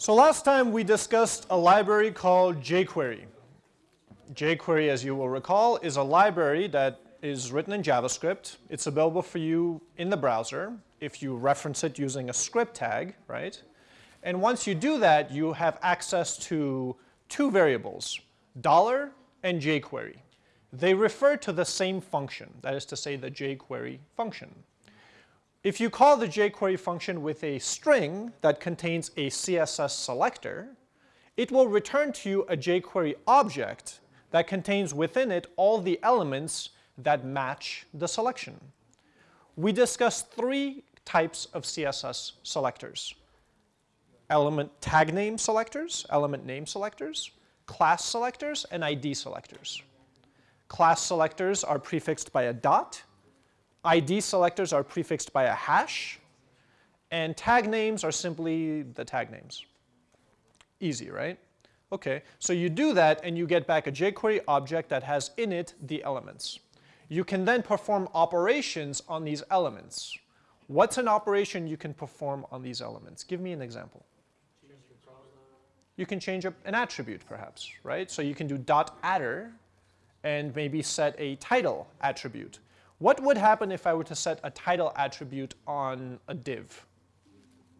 So last time we discussed a library called jQuery. jQuery, as you will recall, is a library that is written in JavaScript. It's available for you in the browser if you reference it using a script tag, right? And once you do that, you have access to two variables, dollar and jQuery. They refer to the same function, that is to say the jQuery function. If you call the jQuery function with a string that contains a CSS selector, it will return to you a jQuery object that contains within it all the elements that match the selection. We discussed three types of CSS selectors. Element tag name selectors, element name selectors, class selectors, and ID selectors. Class selectors are prefixed by a dot, ID selectors are prefixed by a hash, and tag names are simply the tag names. Easy, right? Okay, so you do that and you get back a jQuery object that has in it the elements. You can then perform operations on these elements. What's an operation you can perform on these elements? Give me an example. You can change an attribute perhaps, right? So you can do dot adder and maybe set a title attribute. What would happen if I were to set a title attribute on a div?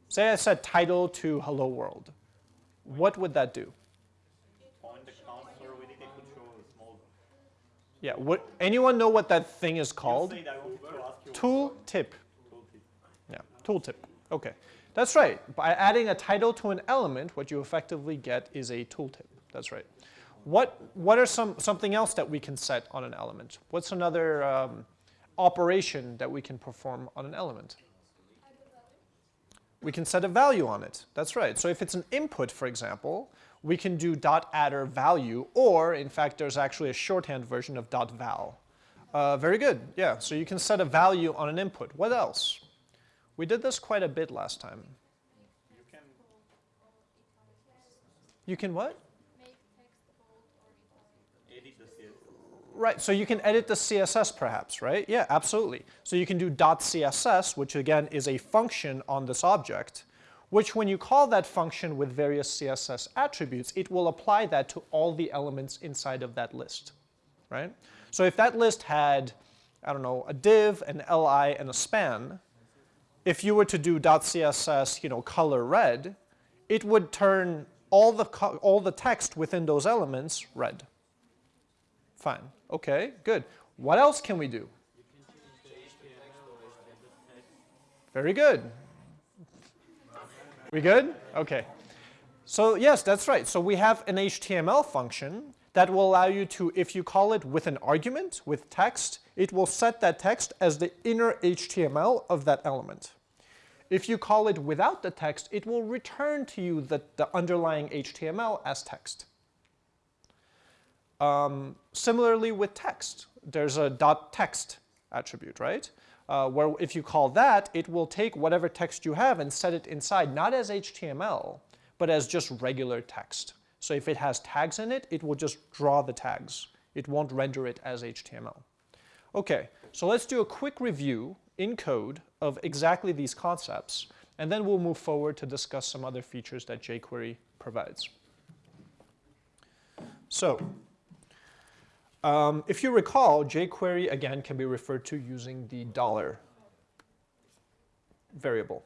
Say I set title to hello world. What would that do? Yeah, what, anyone know what that thing is called? Tool tip. Yeah, tooltip. Okay, that's right. By adding a title to an element, what you effectively get is a tooltip. That's right. What, what are some, something else that we can set on an element? What's another um, operation that we can perform on an element. We can set a value on it. That's right. So if it's an input, for example, we can do dot adder value, or in fact, there's actually a shorthand version of dot .val. Uh, very good. Yeah, so you can set a value on an input. What else? We did this quite a bit last time. You can what? Right, so you can edit the CSS perhaps, right? Yeah, absolutely. So you can do .css, which again is a function on this object, which when you call that function with various CSS attributes, it will apply that to all the elements inside of that list, right? So if that list had, I don't know, a div, an li, and a span, if you were to do .css, you know, color red, it would turn all the, all the text within those elements red. Fine. Okay, good. What else can we do? Very good. We good? Okay. So yes, that's right. So we have an HTML function that will allow you to, if you call it with an argument, with text, it will set that text as the inner HTML of that element. If you call it without the text, it will return to you the, the underlying HTML as text. Um, similarly with text, there's a .text attribute, right? Uh, where if you call that, it will take whatever text you have and set it inside, not as HTML, but as just regular text. So if it has tags in it, it will just draw the tags. It won't render it as HTML. Okay, so let's do a quick review in code of exactly these concepts, and then we'll move forward to discuss some other features that jQuery provides. So um, if you recall, jQuery, again, can be referred to using the dollar variable.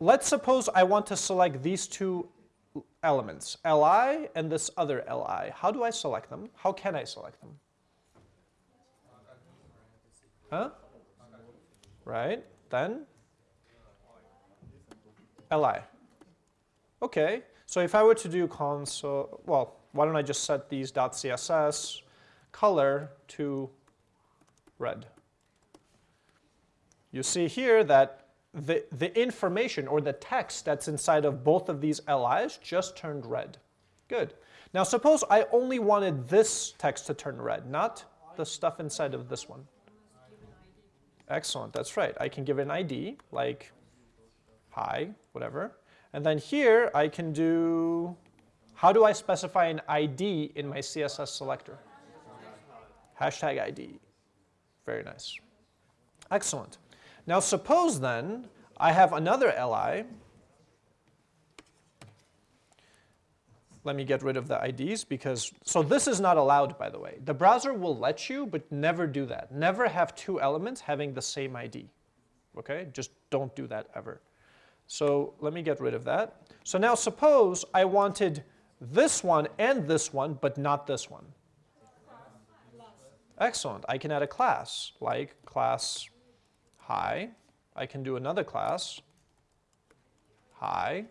Let's suppose I want to select these two elements, li and this other li. How do I select them? How can I select them? Huh? Right, then li. Okay, so if I were to do console, well, why don't I just set these .css color to red. You see here that the, the information or the text that's inside of both of these LIs just turned red. Good. Now suppose I only wanted this text to turn red, not the stuff inside of this one. Excellent, that's right. I can give an ID, like hi, whatever. And then here I can do, how do I specify an ID in my CSS selector? Hashtag ID. Very nice. Excellent. Now suppose then I have another li let me get rid of the IDs because, so this is not allowed by the way. The browser will let you, but never do that. Never have two elements having the same ID, okay? Just don't do that ever. So let me get rid of that. So now suppose I wanted this one and this one, but not this one. Excellent. I can add a class, like class hi. I can do another class, hi.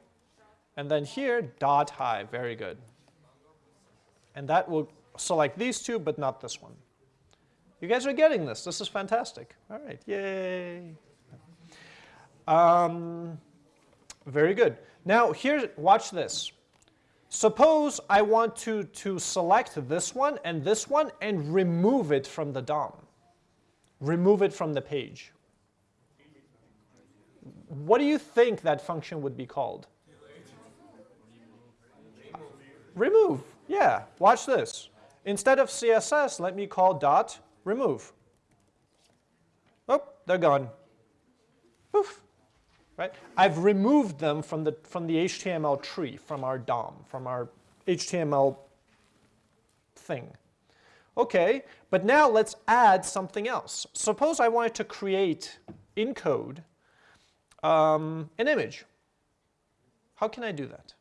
And then here, dot hi. Very good. And that will select these two, but not this one. You guys are getting this. This is fantastic. All right, yay. Um, very good. Now, here, watch this. Suppose I want to, to select this one and this one and remove it from the DOM. Remove it from the page. What do you think that function would be called? Remove. Yeah, watch this. Instead of CSS, let me call dot remove. Oh, they're gone. Poof right? I've removed them from the, from the HTML tree, from our DOM, from our HTML thing. Okay, but now let's add something else. Suppose I wanted to create in code um, an image. How can I do that?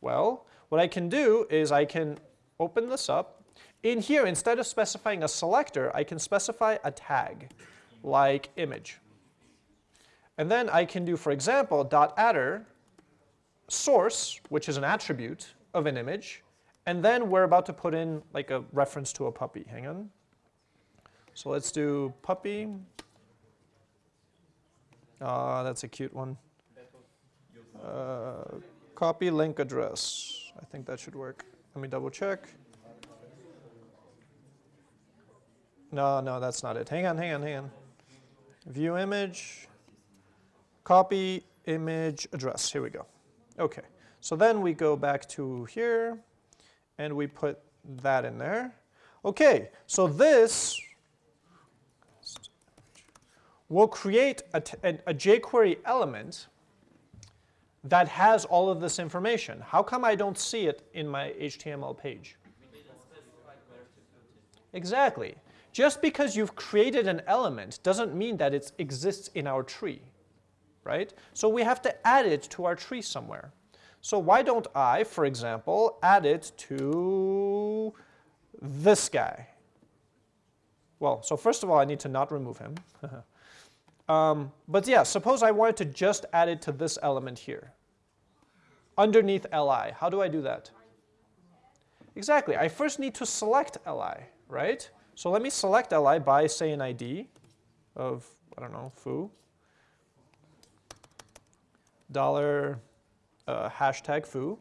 Well, what I can do is I can open this up. In here, instead of specifying a selector, I can specify a tag like image. And then I can do, for example, dot adder source, which is an attribute of an image, and then we're about to put in like a reference to a puppy. Hang on. So let's do puppy. Ah, that's a cute one. Uh, copy link address. I think that should work. Let me double check. No, no, that's not it. Hang on, hang on, hang on. View image copy image address. Here we go. Okay, so then we go back to here and we put that in there. Okay, so this will create a, a, a jQuery element that has all of this information. How come I don't see it in my HTML page? Exactly. Just because you've created an element doesn't mean that it exists in our tree right? So we have to add it to our tree somewhere. So why don't I, for example, add it to this guy? Well, so first of all, I need to not remove him. um, but yeah, suppose I wanted to just add it to this element here. Underneath li, how do I do that? Exactly, I first need to select li, right? So let me select li by, say, an ID of, I don't know, foo dollar uh, hashtag foo.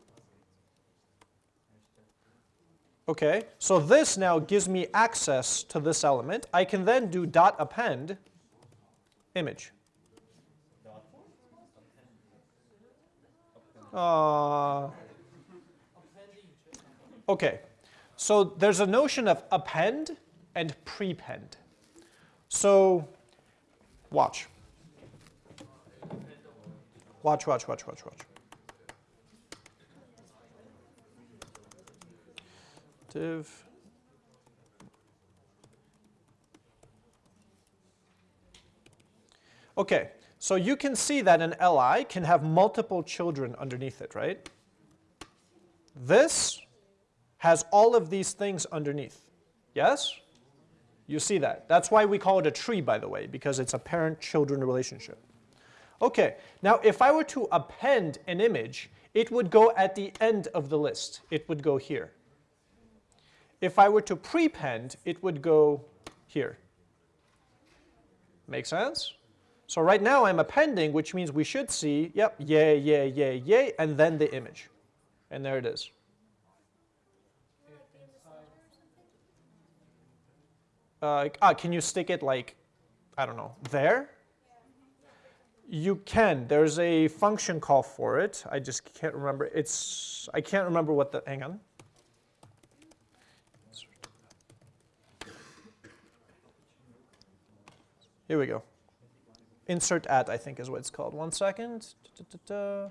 Okay, so this now gives me access to this element. I can then do dot append image. Uh, okay, so there's a notion of append and prepend. So watch. Watch, watch, watch, watch, watch. Div. Okay, so you can see that an li can have multiple children underneath it, right? This has all of these things underneath. Yes? You see that. That's why we call it a tree, by the way, because it's a parent-children relationship. Okay, now if I were to append an image, it would go at the end of the list. It would go here. If I were to prepend, it would go here. Make sense? So right now I'm appending, which means we should see, yep, yay, yay, yay, yay, and then the image. And there it is. Uh, ah, can you stick it like, I don't know, there? you can. There's a function call for it. I just can't remember. It's I can't remember what the hang on. Here we go. Insert at I think is what it's called. One second. Da, da, da,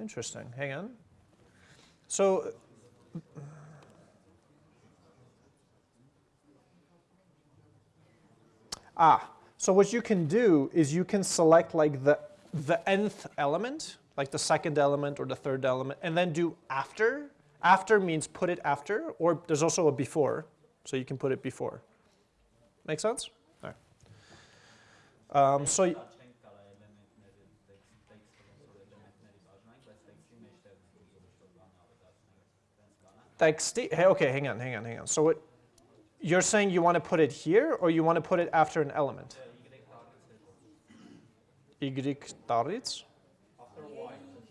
Interesting. Hang on. So Ah, so what you can do is you can select like the, the nth element, like the second element or the third element, and then do after. After means put it after, or there's also a before, so you can put it before. Make sense? All right. Um, so hey, okay, hang on, hang on, hang on. So what, you're saying you want to put it here, or you want to put it after an element? Y tarits?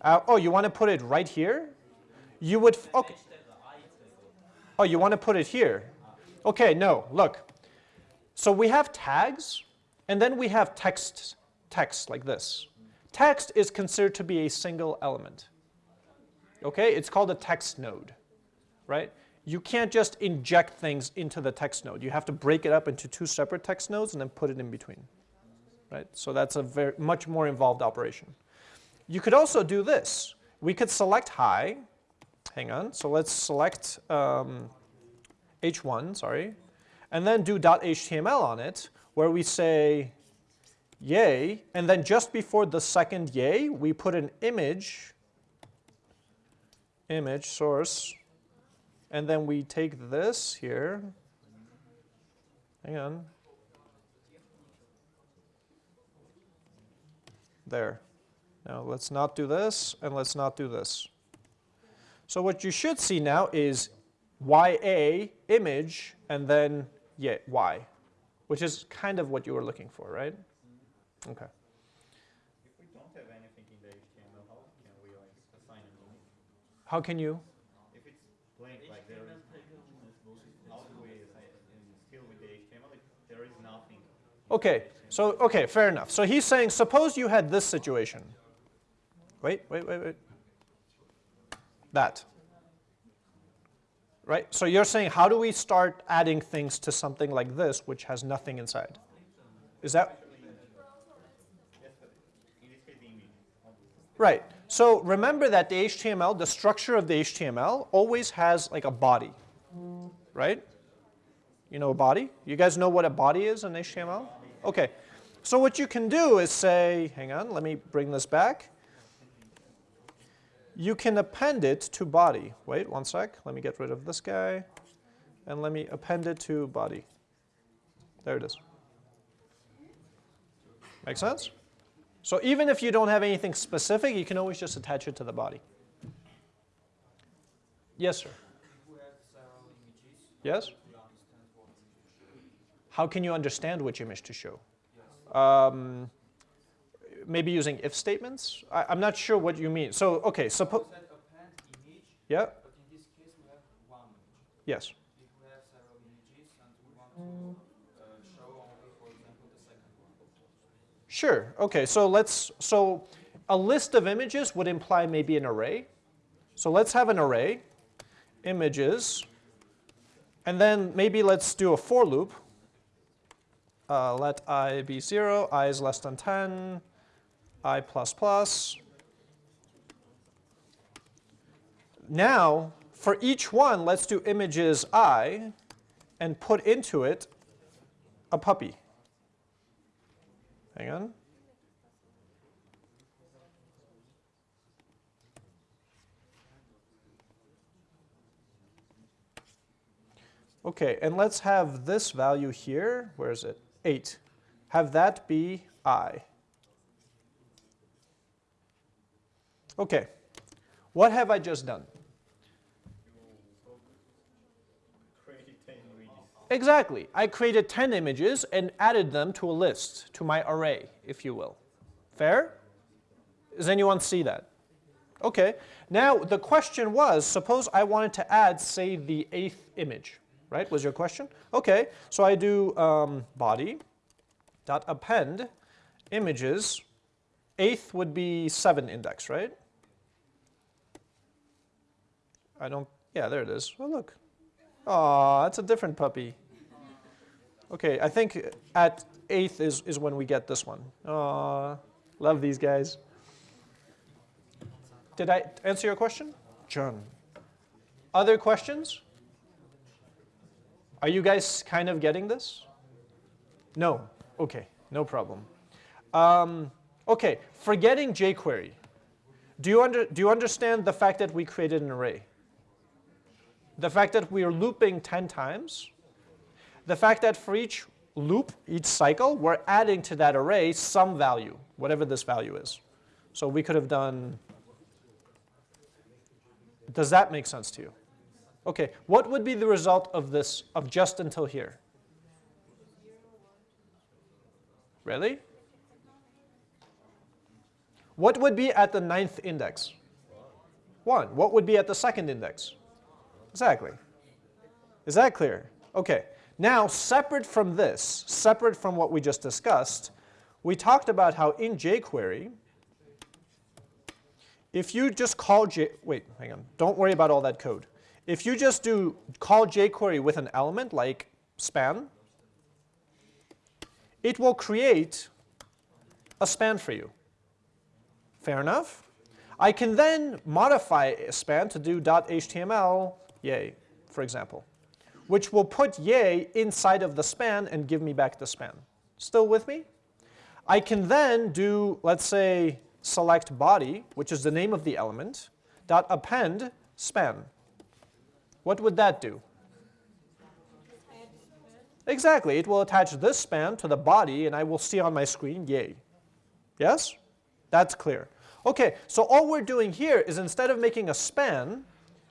Uh, oh, you want to put it right here? You would, okay. Oh, you want to put it here? Okay, no, look. So we have tags, and then we have text, text like this. Text is considered to be a single element. Okay, it's called a text node, right? you can't just inject things into the text node. You have to break it up into two separate text nodes and then put it in between. Right? So that's a very much more involved operation. You could also do this. We could select hi. Hang on. So let's select um, h1, sorry, and then do .html on it, where we say yay, and then just before the second yay, we put an image, image source and then we take this here. Hang on. There. Now let's not do this, and let's not do this. So what you should see now is YA image, and then yeah, Y, which is kind of what you were looking for, right? Okay. If we don't have anything in the HTML, how can we like assign an image? How can you? Okay, so, okay, fair enough. So he's saying, suppose you had this situation. Wait, wait, wait, wait. That. Right? So you're saying, how do we start adding things to something like this, which has nothing inside? Is that? Right. So remember that the HTML, the structure of the HTML, always has like a body, right? You know a body? You guys know what a body is in HTML? Okay, so what you can do is say, hang on, let me bring this back. You can append it to body. Wait one sec, let me get rid of this guy. And let me append it to body. There it is. Make sense? So even if you don't have anything specific, you can always just attach it to the body. Yes, sir. Yes? How can you understand which image to show? Um, maybe using if statements? I, am not sure what you mean. So, okay, suppose. Yeah. But in this case, we have one image. Yes. If we have several images and we want to uh, show only, for example, the second one. Sure. Okay. So let's. So a list of images would imply maybe an array. So let's have an array, images, and then maybe let's do a for loop uh, let i be 0, i is less than 10, i plus plus. Now, for each one, let's do images i and put into it a puppy. Hang on. Okay, and let's have this value here. Where is it? 8. Have that be i. Okay, what have I just done? Exactly. I created 10 images and added them to a list, to my array, if you will. Fair? Does anyone see that? Okay. Now, the question was, suppose I wanted to add, say, the eighth image right, was your question? Okay, so I do um, body dot append images. Eighth would be 7 index, right? I don't, yeah, there it is. Oh, look. Oh, that's a different puppy. Okay, I think at eighth is, is when we get this one. Oh, love these guys. Did I answer your question? John. Other questions? Are you guys kind of getting this? No? Okay, no problem. Um, okay, forgetting jQuery. Do you, under, do you understand the fact that we created an array? The fact that we are looping 10 times? The fact that for each loop, each cycle, we're adding to that array some value, whatever this value is. So we could have done, does that make sense to you? Okay, what would be the result of this, of just until here? Really? What would be at the ninth index? 1. What would be at the second index? Exactly. Is that clear? Okay. Now, separate from this, separate from what we just discussed, we talked about how in jQuery, if you just call J, wait, hang on, don't worry about all that code. If you just do call jQuery with an element like span, it will create a span for you. Fair enough? I can then modify a span to do .html yay, for example, which will put yay inside of the span and give me back the span. Still with me? I can then do, let's say, select body, which is the name of the element, dot append span. What would that do? Exactly, it will attach this span to the body and I will see on my screen, yay. Yes? That's clear. Okay, so all we're doing here is instead of making a span,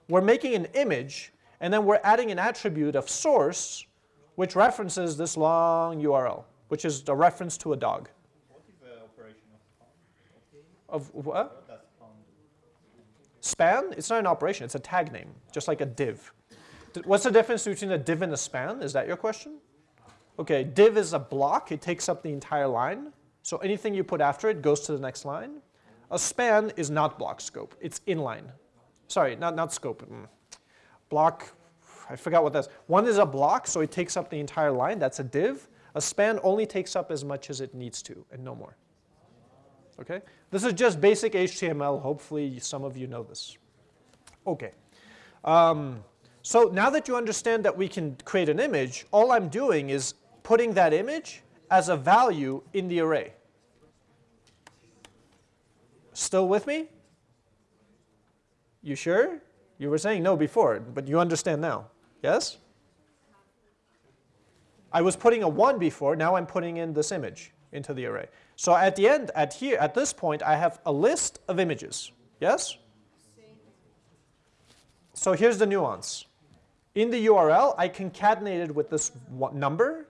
we're making an image and then we're adding an attribute of source which references this long URL, which is a reference to a dog. What is the operation of Of what? Span? It's not an operation, it's a tag name, just like a div. What's the difference between a div and a span? Is that your question? Okay, div is a block, it takes up the entire line. So anything you put after it goes to the next line. A span is not block scope, it's inline. Sorry, not, not scope. mm. Block, I forgot what that's. One is a block, so it takes up the entire line, that's a div. A span only takes up as much as it needs to, and no more. Okay? This is just basic HTML. Hopefully some of you know this. Okay. Um, so now that you understand that we can create an image, all I'm doing is putting that image as a value in the array. Still with me? You sure? You were saying no before, but you understand now. Yes? I was putting a 1 before, now I'm putting in this image into the array. So at the end, at here, at this point, I have a list of images. Yes? So here's the nuance. In the URL, I concatenated with this number,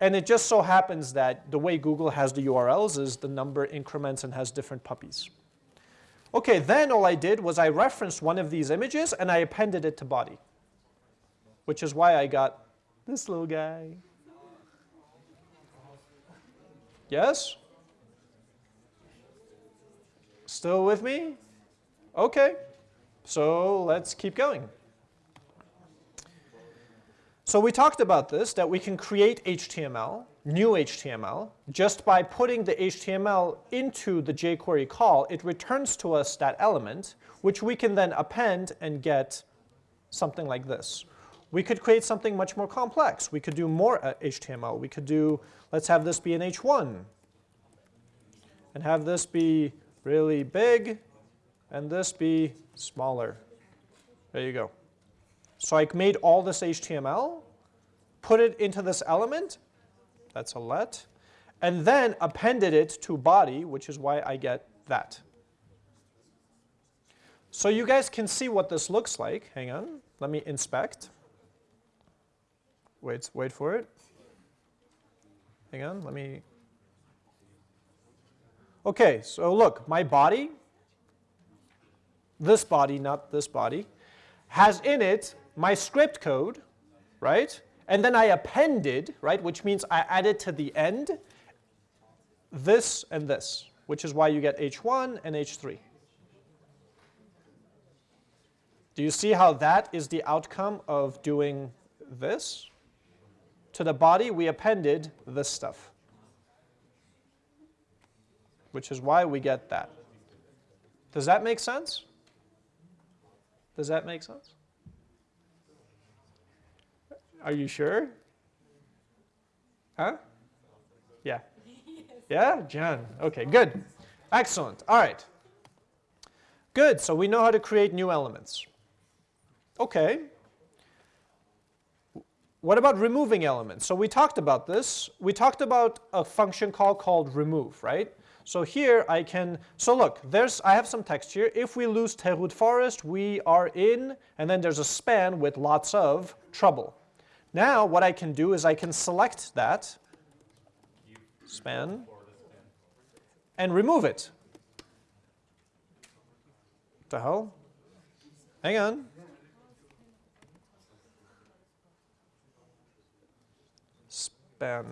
and it just so happens that the way Google has the URLs is the number increments and has different puppies. Okay, then all I did was I referenced one of these images and I appended it to body, which is why I got this little guy. Yes? Still with me? Okay, so let's keep going. So we talked about this, that we can create HTML, new HTML, just by putting the HTML into the jQuery call, it returns to us that element, which we can then append and get something like this. We could create something much more complex. We could do more HTML. We could do, let's have this be an H1, and have this be really big, and this be smaller. There you go. So I made all this HTML, put it into this element, that's a let, and then appended it to body, which is why I get that. So you guys can see what this looks like. Hang on, let me inspect. Wait, wait for it. Hang on, let me. Okay, so look, my body, this body, not this body, has in it my script code, right? And then I appended, right, which means I added to the end this and this, which is why you get H1 and H3. Do you see how that is the outcome of doing this? To the body, we appended this stuff, which is why we get that. Does that make sense? Does that make sense? Are you sure? Huh? Yeah. Yeah, John. Okay, good. Excellent. All right. Good. So we know how to create new elements. Okay. What about removing elements? So we talked about this. We talked about a function call called remove, right? So here I can, so look, there's, I have some text here. If we lose Teghut Forest, we are in, and then there's a span with lots of trouble. Now what I can do is I can select that span and remove it. The hell? Hang on. Span.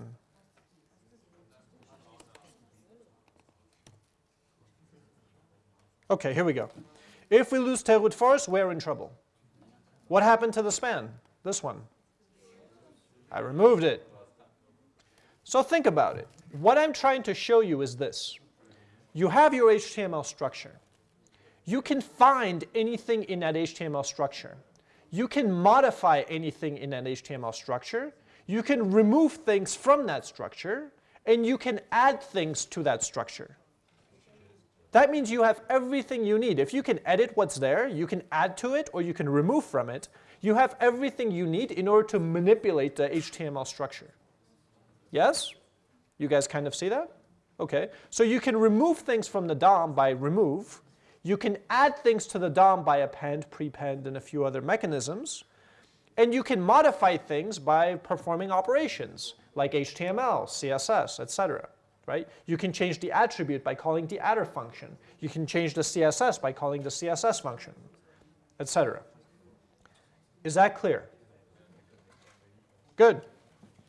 Okay, here we go. If we lose Teghut Forest, we're in trouble. What happened to the span? This one. I removed it. So think about it. What I'm trying to show you is this. You have your HTML structure. You can find anything in that HTML structure. You can modify anything in that HTML structure. You can remove things from that structure, and you can add things to that structure. That means you have everything you need. If you can edit what's there, you can add to it, or you can remove from it. You have everything you need in order to manipulate the HTML structure. Yes? You guys kind of see that? Okay. So you can remove things from the DOM by remove. You can add things to the DOM by append, prepend, and a few other mechanisms. And you can modify things by performing operations like HTML, CSS, etc. Right? You can change the attribute by calling the adder function. You can change the CSS by calling the CSS function, etc. Is that clear? Good.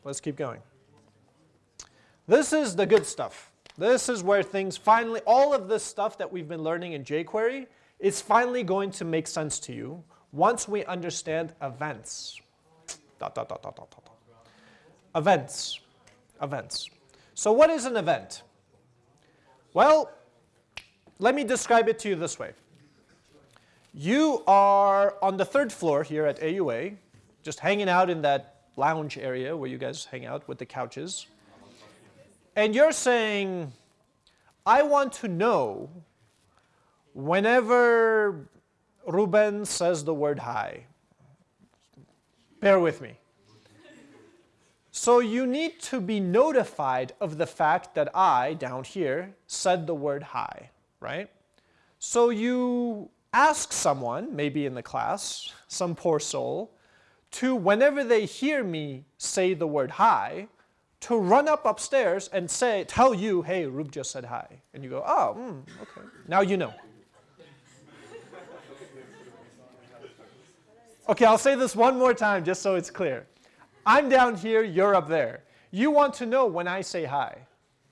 Let's keep going. This is the good stuff. This is where things finally, all of this stuff that we've been learning in jQuery is finally going to make sense to you once we understand events. Dot, dot, dot, dot, dot, dot. Events. Events. So what is an event? Well, let me describe it to you this way. You are on the third floor here at AUA, just hanging out in that lounge area where you guys hang out with the couches. And you're saying, I want to know whenever Ruben says the word hi. Bear with me. So you need to be notified of the fact that I, down here, said the word hi, right? So you ask someone, maybe in the class, some poor soul, to whenever they hear me say the word hi, to run up upstairs and say, tell you, hey, Rube just said hi. And you go, oh, mm, okay. Now you know. Okay, I'll say this one more time just so it's clear. I'm down here, you're up there. You want to know when I say hi,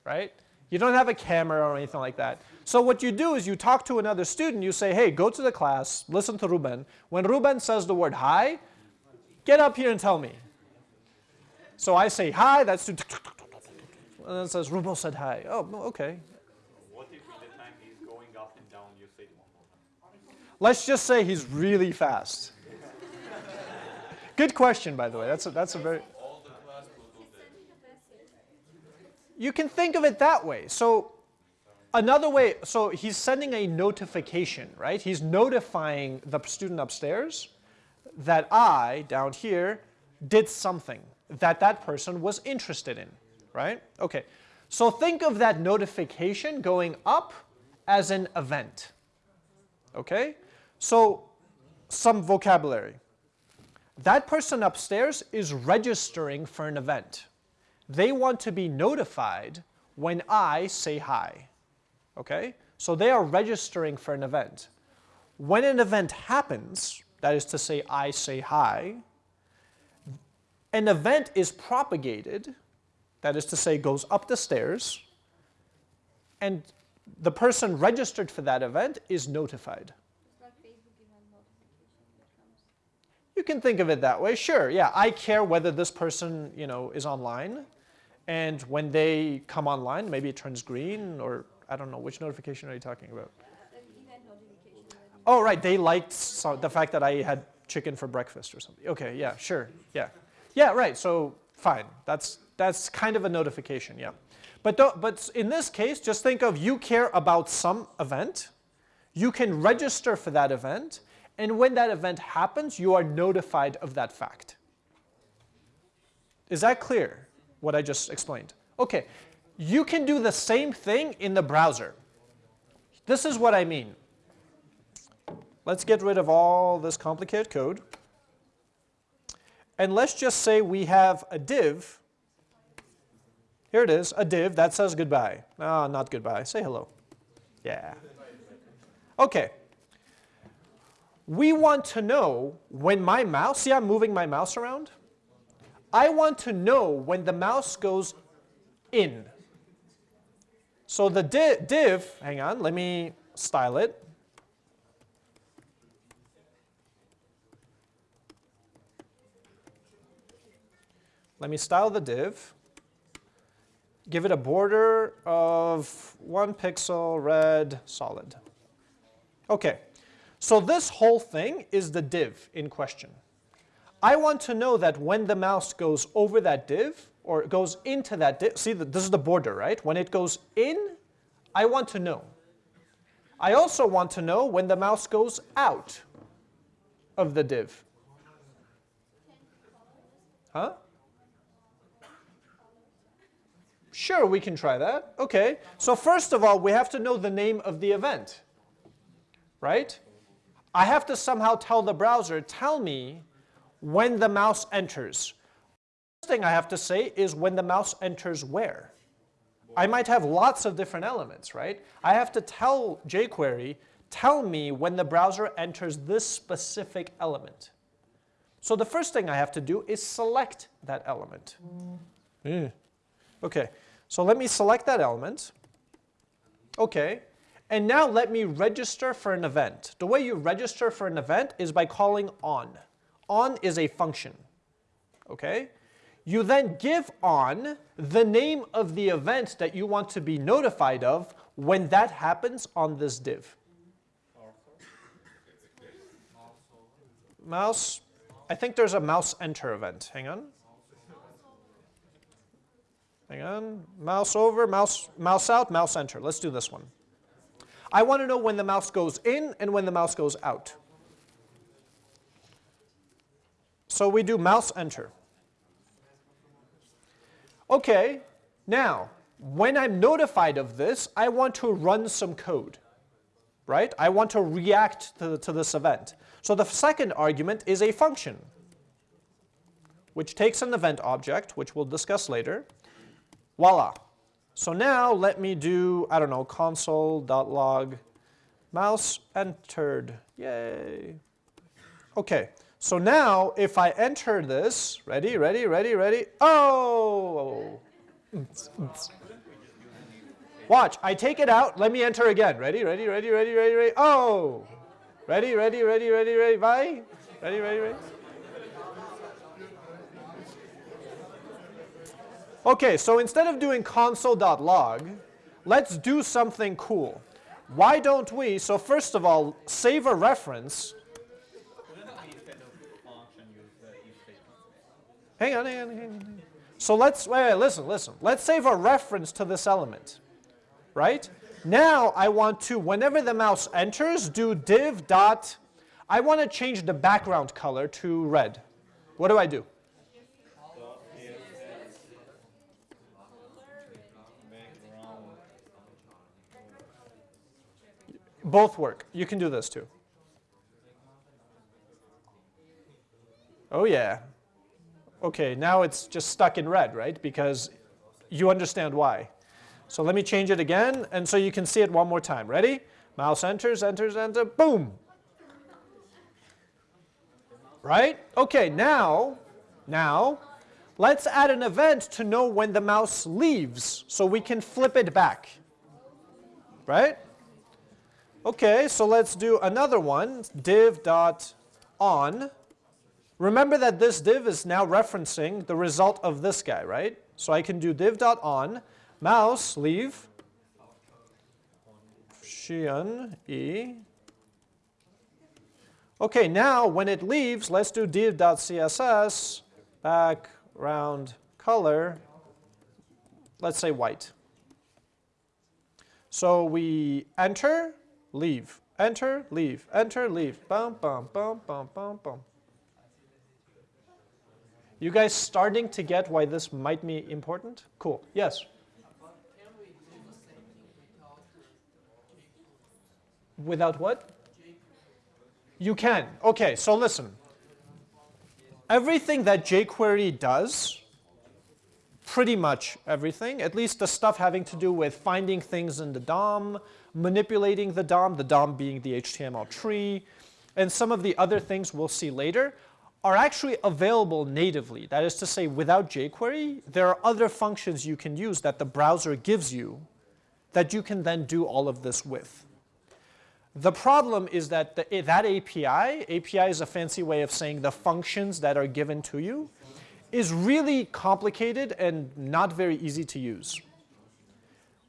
right? You don't have a camera or anything like that. So what you do is you talk to another student, you say, hey, go to the class, listen to Ruben. When Ruben says the word hi, get up here and tell me. So I say hi, that student, and then says, Ruben said hi. Oh, okay. What if the time he's going up and down, you say it one more time? Let's just say he's really fast. Good question, by the way. That's a, that's a very. You can think of it that way. So another way, so he's sending a notification, right? He's notifying the student upstairs that I, down here, did something that that person was interested in, right? Okay, so think of that notification going up as an event, okay? So some vocabulary. That person upstairs is registering for an event. They want to be notified when I say hi. Okay? So they are registering for an event. When an event happens, that is to say I say hi, an event is propagated, that is to say goes up the stairs, and the person registered for that event is notified. You can think of it that way, sure. Yeah, I care whether this person, you know, is online. And when they come online, maybe it turns green or I don't know, which notification are you talking about? Oh, right, they liked so the fact that I had chicken for breakfast or something. Okay, yeah, sure, yeah. Yeah, right, so fine. That's, that's kind of a notification, yeah. But, but in this case, just think of you care about some event, you can register for that event, and when that event happens, you are notified of that fact. Is that clear, what I just explained? Okay, you can do the same thing in the browser. This is what I mean. Let's get rid of all this complicated code. And let's just say we have a div. Here it is, a div that says goodbye. Ah, not goodbye, say hello. Yeah. Okay. We want to know when my mouse, see I'm moving my mouse around? I want to know when the mouse goes in. So the div, hang on, let me style it. Let me style the div. Give it a border of one pixel, red, solid. Okay, so this whole thing is the div in question. I want to know that when the mouse goes over that div, or goes into that div, see this is the border, right? When it goes in, I want to know. I also want to know when the mouse goes out of the div. Huh? Sure, we can try that. Okay, so first of all, we have to know the name of the event, right? I have to somehow tell the browser, tell me when the mouse enters. First thing I have to say is when the mouse enters where. I might have lots of different elements, right? I have to tell jQuery, tell me when the browser enters this specific element. So the first thing I have to do is select that element. Mm. Okay, so let me select that element. Okay. And now let me register for an event. The way you register for an event is by calling on. On is a function. Okay? You then give on the name of the event that you want to be notified of when that happens on this div. Mouse, I think there's a mouse enter event. Hang on. Hang on, mouse over, mouse, mouse out, mouse enter. Let's do this one. I want to know when the mouse goes in and when the mouse goes out. So we do mouse enter. Okay, now, when I'm notified of this, I want to run some code, right? I want to react to, to this event. So the second argument is a function, which takes an event object, which we'll discuss later, Voila. So now let me do, I don't know, console.log mouse entered. Yay. Okay, so now if I enter this, ready, ready, ready, ready, oh! Watch, I take it out, let me enter again. Ready, ready, ready, ready, ready, ready, oh! Ready, ready, ready, ready, ready, bye? Ready, ready, ready? Okay, so instead of doing console.log, let's do something cool. Why don't we, so first of all, save a reference. Hang on, hang on, hang on. So let's, wait, wait, listen, listen. Let's save a reference to this element, right? Now I want to, whenever the mouse enters, do div dot, I want to change the background color to red. What do I do? Both work. You can do this too. Oh yeah. Okay, now it's just stuck in red, right? Because you understand why. So let me change it again, and so you can see it one more time. Ready? Mouse enters, enters, enter, boom. Right? Okay, now, now, let's add an event to know when the mouse leaves, so we can flip it back. Right? Okay, so let's do another one, div dot on. Remember that this div is now referencing the result of this guy, right? So I can do div dot on, mouse leave, Xian E Okay, now when it leaves, let's do div.css, background color, let's say white. So we enter, leave, enter, leave, enter, leave, bum, bum, bum, bum, bum, bum. You guys starting to get why this might be important? Cool, yes? Without what? You can. Okay, so listen. Everything that jQuery does, pretty much everything, at least the stuff having to do with finding things in the DOM, manipulating the DOM, the DOM being the HTML tree, and some of the other things we'll see later, are actually available natively. That is to say, without jQuery, there are other functions you can use that the browser gives you that you can then do all of this with. The problem is that the, eh, that API, API is a fancy way of saying the functions that are given to you, is really complicated and not very easy to use.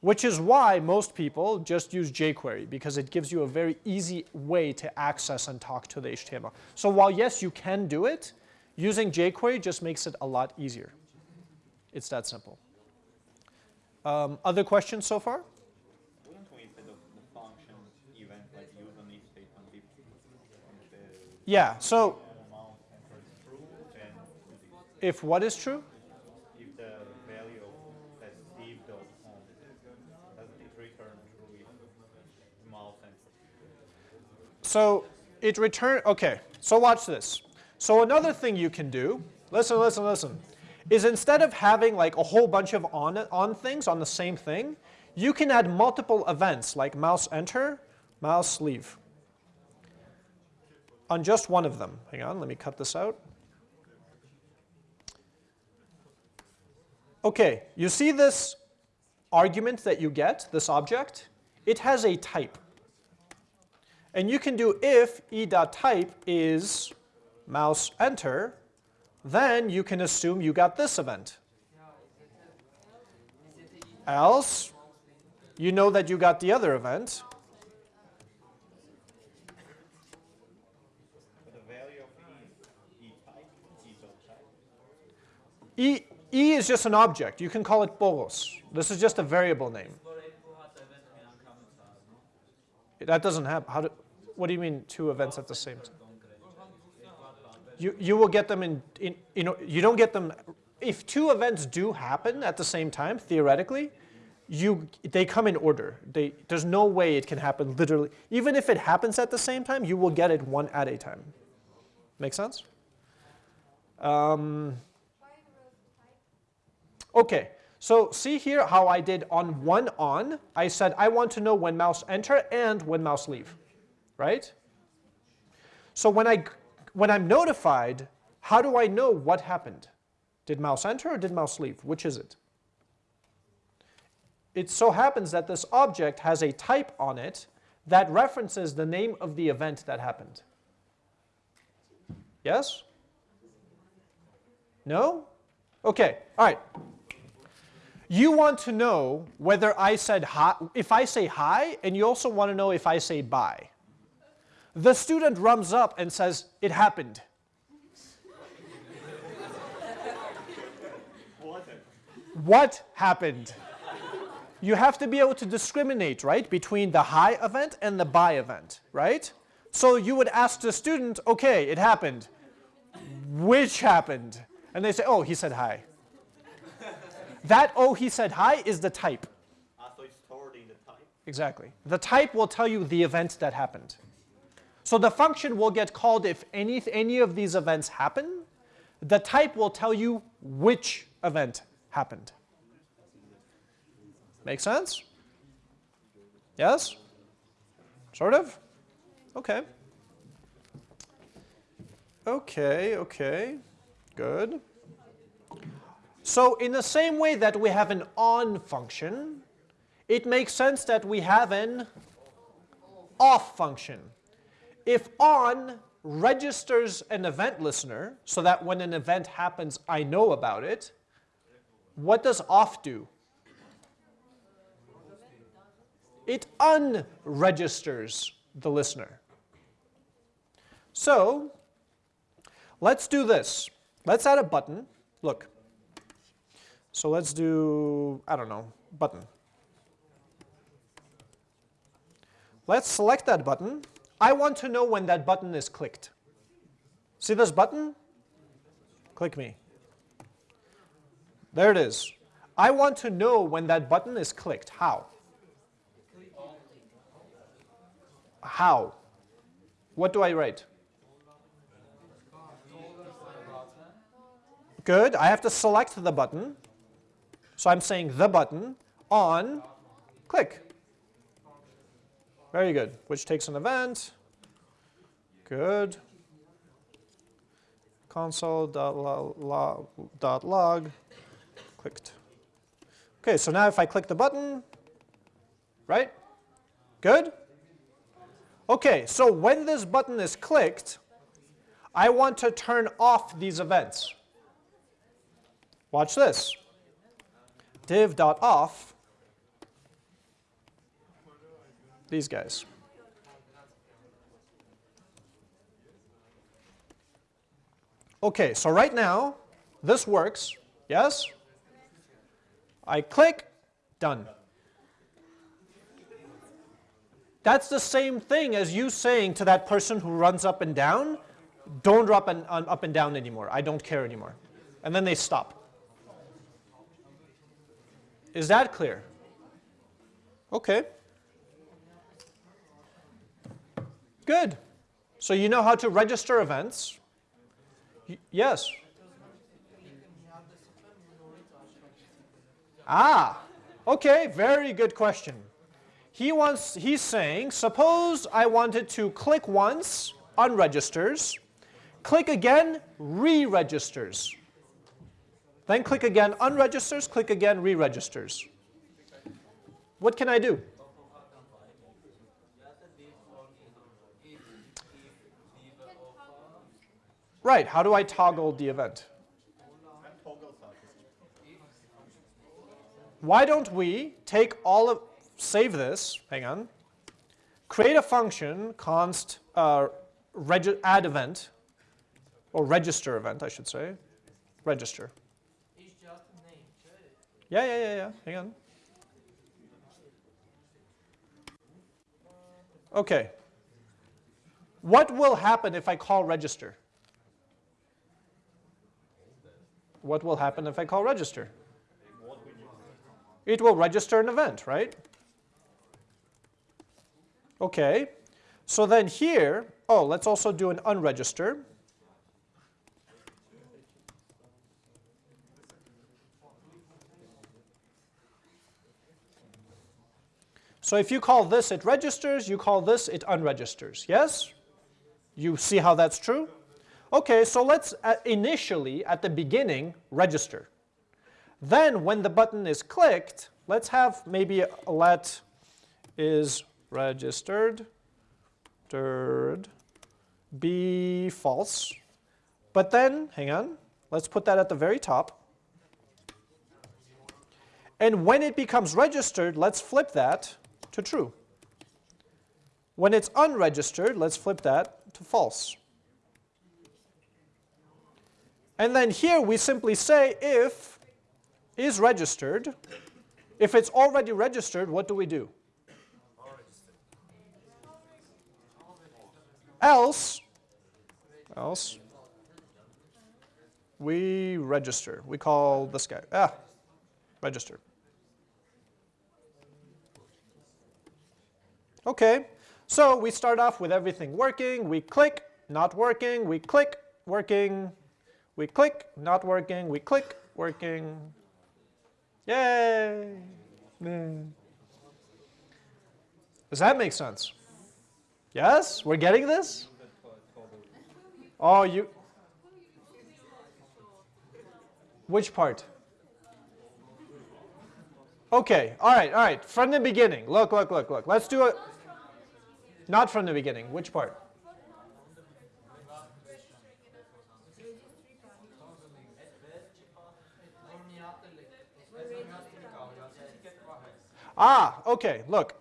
Which is why most people just use jQuery, because it gives you a very easy way to access and talk to the HTML. So while yes, you can do it, using jQuery just makes it a lot easier. It's that simple. Um, other questions so far? Wouldn't we instead of the function event like use an if statement if the Yeah, so amount enters true, then if what is true? if the value of that div dot home doesn't it return true if mouse enters So it return, okay, so watch this. So another thing you can do, listen, listen, listen, is instead of having like a whole bunch of on, on things on the same thing, you can add multiple events like mouse enter, mouse leave on just one of them. Hang on, let me cut this out. Okay, you see this argument that you get, this object? It has a type. And you can do if e.type is mouse enter, then you can assume you got this event. Else, you know that you got the other event. E, e is just an object. You can call it bolos. This is just a variable name. That doesn't happen. How do, what do you mean two events at the same time? You, you will get them in, in, you know, you don't get them, if two events do happen at the same time, theoretically, you, they come in order. They, there's no way it can happen literally. Even if it happens at the same time, you will get it one at a time. Make sense? Um, Okay, so see here how I did on one on. I said I want to know when mouse enter and when mouse leave, right? So when, I, when I'm notified, how do I know what happened? Did mouse enter or did mouse leave? Which is it? It so happens that this object has a type on it that references the name of the event that happened. Yes? No? Okay, all right. You want to know whether I said hi, if I say hi, and you also want to know if I say bye. The student rums up and says, it happened. What happened? You have to be able to discriminate, right, between the hi event and the bye event, right? So you would ask the student, okay, it happened. Which happened? And they say, oh, he said hi. That oh, he said hi is the type. ah so it's the type Exactly. The type will tell you the event that happened. So the function will get called if any, any of these events happen. The type will tell you which event happened. Make sense? Yes? Sort of? Okay. Okay, okay. Good. So in the same way that we have an on function, it makes sense that we have an off function. If on registers an event listener so that when an event happens, I know about it, what does off do? It unregisters the listener. So let's do this. Let's add a button. Look. So let's do, I don't know, button. Let's select that button. I want to know when that button is clicked. See this button? Click me. There it is. I want to know when that button is clicked. How? How? What do I write? Good. I have to select the button. So I'm saying the button on click. Very good. Which takes an event. Good. Console.log clicked. Okay, so now if I click the button, right? Good? Okay, so when this button is clicked, I want to turn off these events. Watch this. div.off, these guys. Okay, so right now, this works, yes? I click, done. That's the same thing as you saying to that person who runs up and down, don't drop an, um, up and down anymore, I don't care anymore. And then they stop. Is that clear? Okay. Good. So you know how to register events. Yes. Ah, okay, very good question. He wants, he's saying, suppose I wanted to click once, unregisters, click again, re-registers. Then click again, unregisters, click again, re-registers. What can I do? Right, how do I toggle the event? Why don't we take all of, save this, hang on, create a function, const uh, add event, or register event, I should say, register. Yeah, yeah, yeah, yeah, hang on. Okay. What will happen if I call register? What will happen if I call register? It will register an event, right? Okay. So then here, oh, let's also do an unregister. So if you call this, it registers. You call this, it unregisters. Yes? You see how that's true? Okay, so let's uh, initially, at the beginning, register. Then when the button is clicked, let's have maybe let is registered third be false. But then, hang on, let's put that at the very top. And when it becomes registered, let's flip that to true. When it's unregistered, let's flip that to false. And then here we simply say if is registered. If it's already registered, what do we do? Else, else, we register. We call this guy, ah, register. Okay, so we start off with everything working. We click, not working. We click, working. We click, not working. We click, working. Yay! Does that make sense? Yes? We're getting this? Oh, you... Which part? Okay, all right, all right. From the beginning. Look, look, look, look. Let's do it. Not from the beginning. Which part? Ah, okay, look.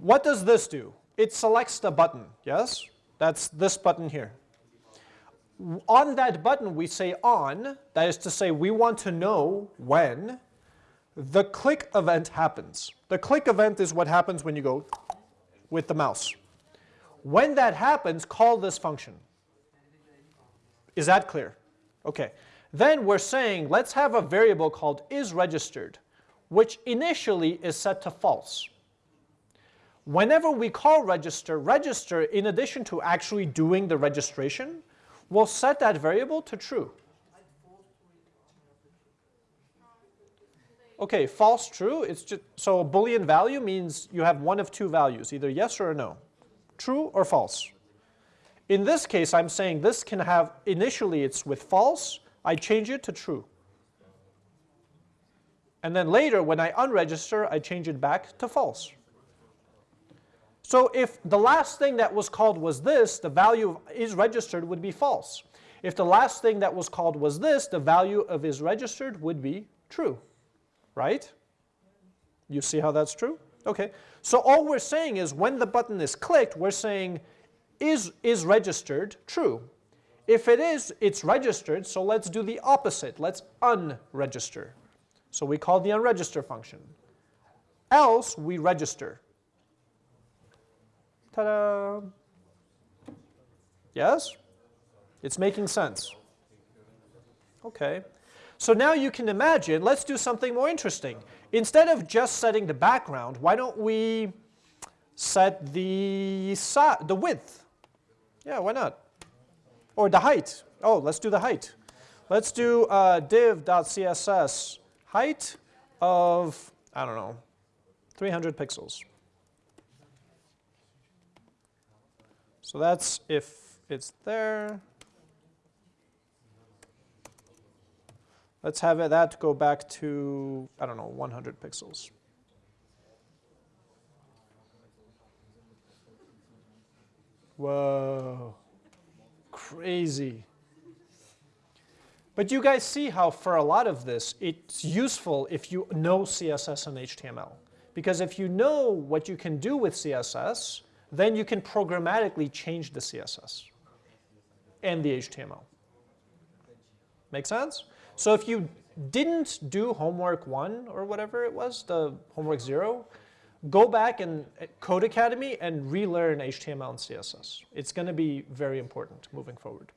What does this do? It selects the button, yes? That's this button here. On that button, we say on, that is to say we want to know when the click event happens. The click event is what happens when you go with the mouse. When that happens, call this function. Is that clear? Okay. Then we're saying let's have a variable called isRegistered, which initially is set to false. Whenever we call register, register in addition to actually doing the registration, will set that variable to true. Okay, false, true, it's just, so a boolean value means you have one of two values, either yes or no, true or false. In this case, I'm saying this can have, initially it's with false, I change it to true. And then later, when I unregister, I change it back to false. So if the last thing that was called was this, the value of is registered would be false. If the last thing that was called was this, the value of is registered would be true right? You see how that's true? Okay, so all we're saying is when the button is clicked, we're saying is, is registered true. If it is, it's registered, so let's do the opposite. Let's unregister. So we call the unregister function. Else, we register. Ta-da! Yes? It's making sense. Okay. So now you can imagine, let's do something more interesting. Instead of just setting the background, why don't we set the, the width? Yeah, why not? Or the height. Oh, let's do the height. Let's do uh, div.css height of, I don't know, 300 pixels. So that's if it's there. Let's have it, that go back to, I don't know, 100 pixels. Whoa, crazy. But you guys see how for a lot of this, it's useful if you know CSS and HTML. Because if you know what you can do with CSS, then you can programmatically change the CSS and the HTML. Make sense? So if you didn't do homework one or whatever it was, the homework zero, go back and Codecademy and relearn HTML and CSS. It's going to be very important moving forward.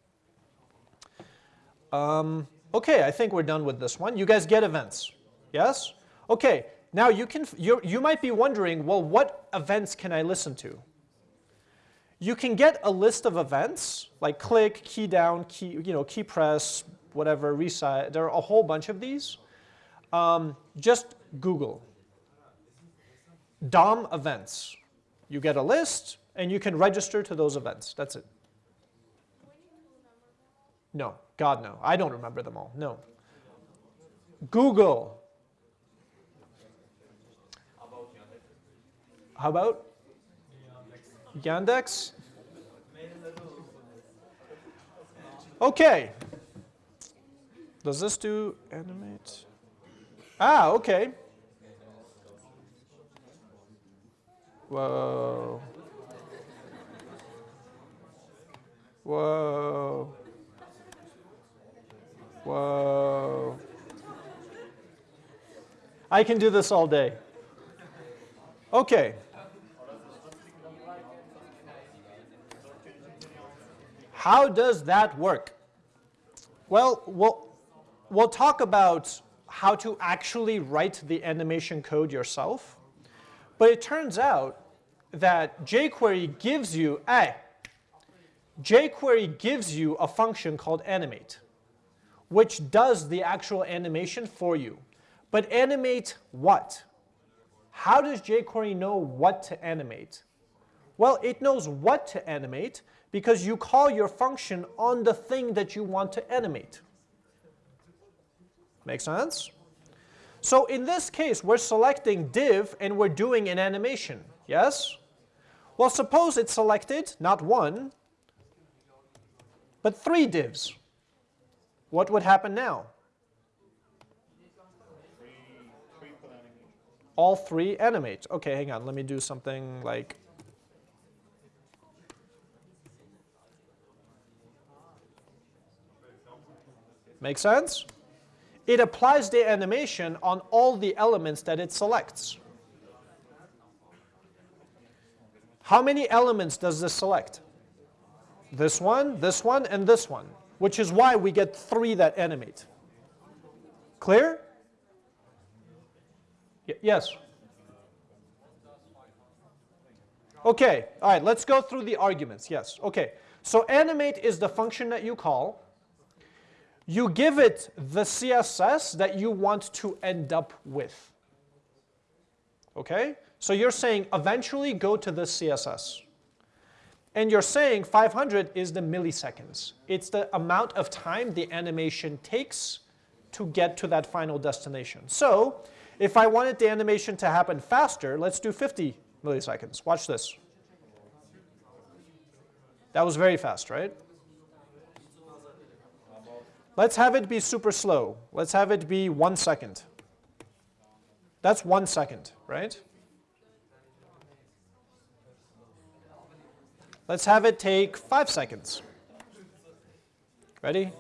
Um, okay, I think we're done with this one. You guys get events, yes? Okay, now you can you you might be wondering, well, what events can I listen to? You can get a list of events like click, key down, key you know key press, whatever, resize. There are a whole bunch of these. Um, just Google DOM events. You get a list, and you can register to those events. That's it. No, God no. I don't remember them all. No. Google. How about Yandex? Okay. Does this do animate? Ah, okay. Whoa. Whoa. Whoa. I can do this all day. Okay. How does that work? Well, well we'll talk about how to actually write the animation code yourself. But it turns out that jQuery gives you, a jQuery gives you a function called animate, which does the actual animation for you. But animate what? How does jQuery know what to animate? Well, it knows what to animate because you call your function on the thing that you want to animate. Make sense? So in this case, we're selecting div and we're doing an animation, yes? Well, suppose it's selected, not one, but three divs what would happen now? All three animate. Okay, hang on. Let me do something like Make sense? It applies the animation on all the elements that it selects. How many elements does this select? This one, this one, and this one which is why we get three that animate. Clear? Y yes? Okay, all right, let's go through the arguments. Yes, okay. So animate is the function that you call. You give it the CSS that you want to end up with. Okay? So you're saying eventually go to this CSS. And you're saying 500 is the milliseconds. It's the amount of time the animation takes to get to that final destination. So if I wanted the animation to happen faster, let's do 50 milliseconds. Watch this. That was very fast, right? Let's have it be super slow. Let's have it be one second. That's one second, right? Let's have it take five seconds. Ready?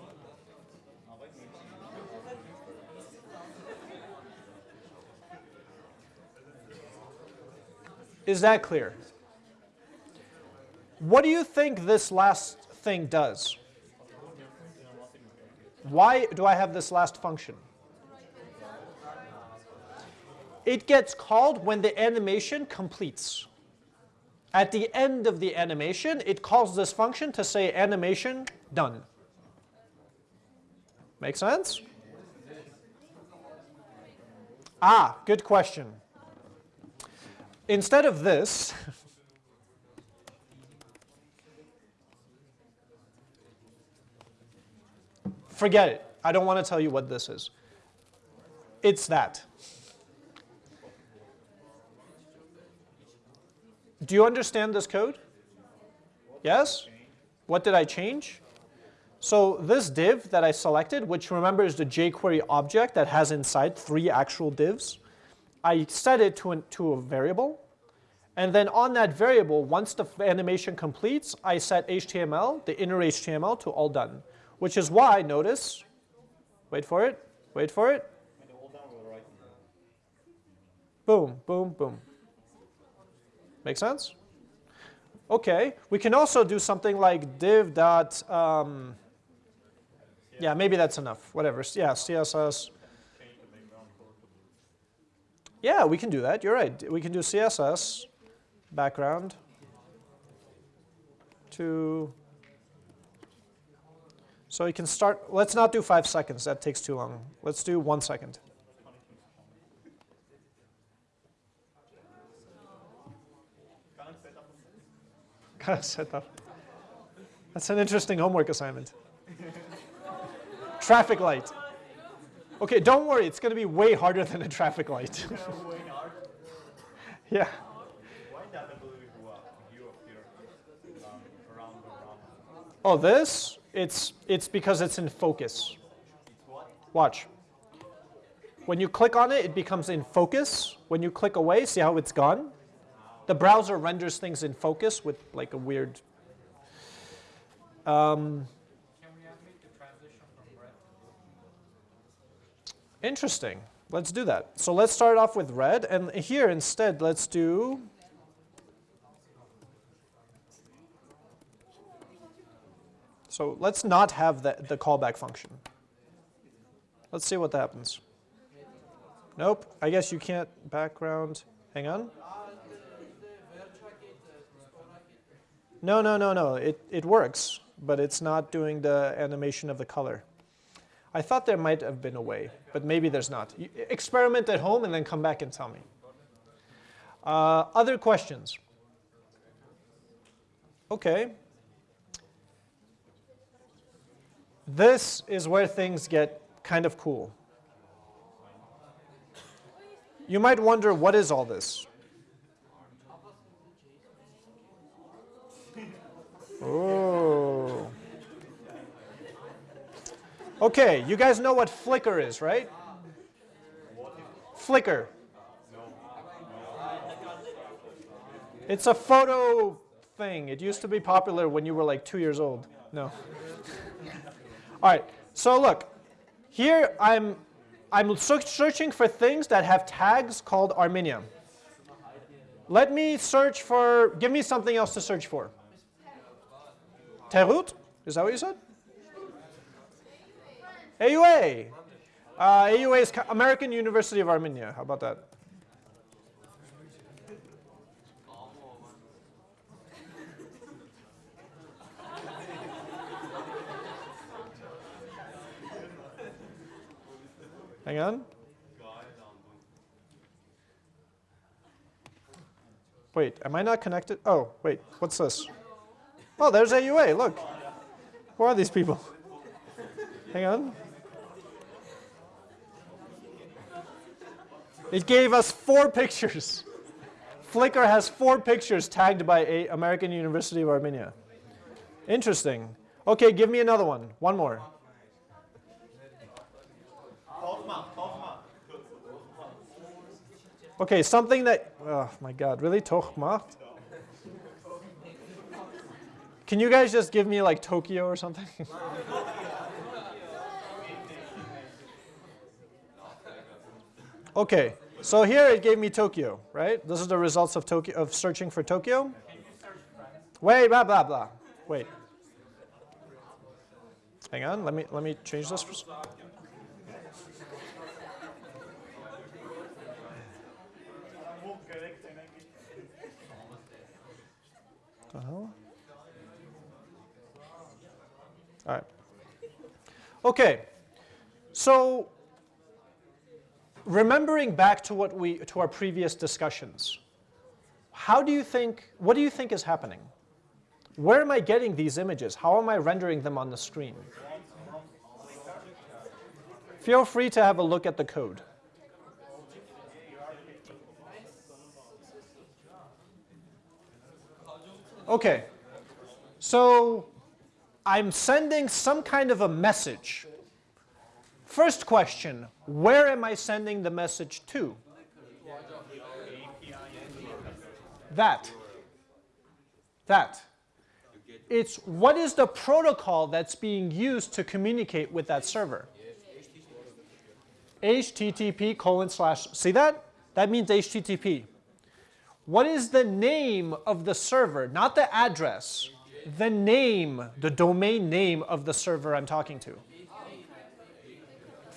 Is that clear? What do you think this last thing does? Why do I have this last function? It gets called when the animation completes. At the end of the animation, it calls this function to say animation done. Make sense? Ah, good question. Instead of this, forget it. I don't want to tell you what this is. It's that. Do you understand this code? Yes? What did I change? So this div that I selected, which remember is the jQuery object that has inside three actual divs, I set it to, an, to a variable. And then on that variable, once the animation completes, I set HTML, the inner HTML, to all done. Which is why, notice, wait for it, wait for it. Boom, boom, boom. Make sense? Okay, we can also do something like div dot, um, yeah, maybe that's enough, whatever. Yeah, CSS. Yeah, we can do that, you're right. We can do CSS, background, to, so you can start, let's not do five seconds, that takes too long. Let's do one second. Of set up. That's an interesting homework assignment. traffic light. Okay, don't worry, it's going to be way harder than a traffic light. yeah. Oh, this? It's, it's because it's in focus. Watch. When you click on it, it becomes in focus. When you click away, see how it's gone? The browser renders things in focus with like a weird. Um, interesting. Let's do that. So let's start off with red, and here instead let's do. So let's not have the, the callback function. Let's see what happens. Nope, I guess you can't background. Hang on. No, no, no, no. It, it works, but it's not doing the animation of the color. I thought there might have been a way, but maybe there's not. Experiment at home and then come back and tell me. Uh, other questions? Okay. This is where things get kind of cool. You might wonder, what is all this? Oh. Okay, you guys know what Flickr is, right? Flickr. It's a photo thing. It used to be popular when you were like two years old. No. All right, so look, Here I'm, I'm searching for things that have tags called Armenia. Let me search for, give me something else to search for. Teghut? Is that what you said? AUA. Uh, AUA is American University of Armenia. How about that? Hang on. Wait, am I not connected? Oh, wait, what's this? Oh, there's AUA, look. Who are these people? Hang on. It gave us four pictures. Flickr has four pictures tagged by a American University of Armenia. Interesting. Okay, give me another one. One more. Okay, something that, oh my God, really? Tokhma? Can you guys just give me like Tokyo or something? okay, so here it gave me Tokyo, right? This is the results of Tokyo of searching for Tokyo. Wait, blah blah blah. Wait. Hang on, let me let me change this. Hell? All right. Okay. So remembering back to what we to our previous discussions, how do you think what do you think is happening? Where am I getting these images? How am I rendering them on the screen? Feel free to have a look at the code. Okay. So I'm sending some kind of a message. First question, where am I sending the message to? That. That. It's what is the protocol that's being used to communicate with that server? HTTP colon slash, see that? That means HTTP. What is the name of the server? Not the address. The name, the domain name of the server I'm talking to.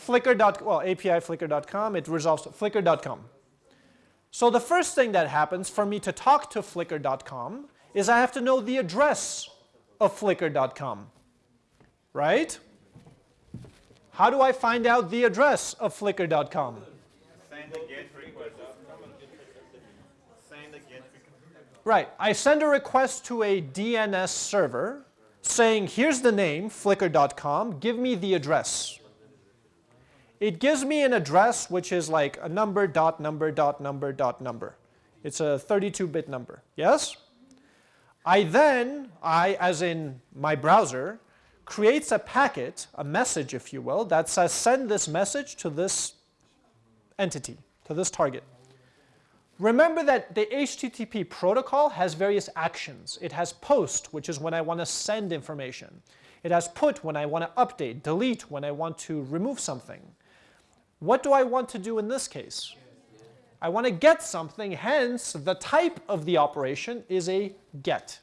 Flickr. Well, API flickr.com, it resolves to flickr.com. So the first thing that happens for me to talk to flickr.com is I have to know the address of flickr.com. Right? How do I find out the address of flickr.com? Send the get request. Send the get request. Right. I send a request to a DNS server saying, here's the name, flickr.com, give me the address. It gives me an address which is like a number, dot number, dot number, dot number. It's a 32-bit number. Yes? I then, I, as in my browser, creates a packet, a message, if you will, that says send this message to this entity, to this target. Remember that the HTTP protocol has various actions. It has post, which is when I want to send information. It has put when I want to update, delete when I want to remove something. What do I want to do in this case? I want to get something, hence the type of the operation is a get.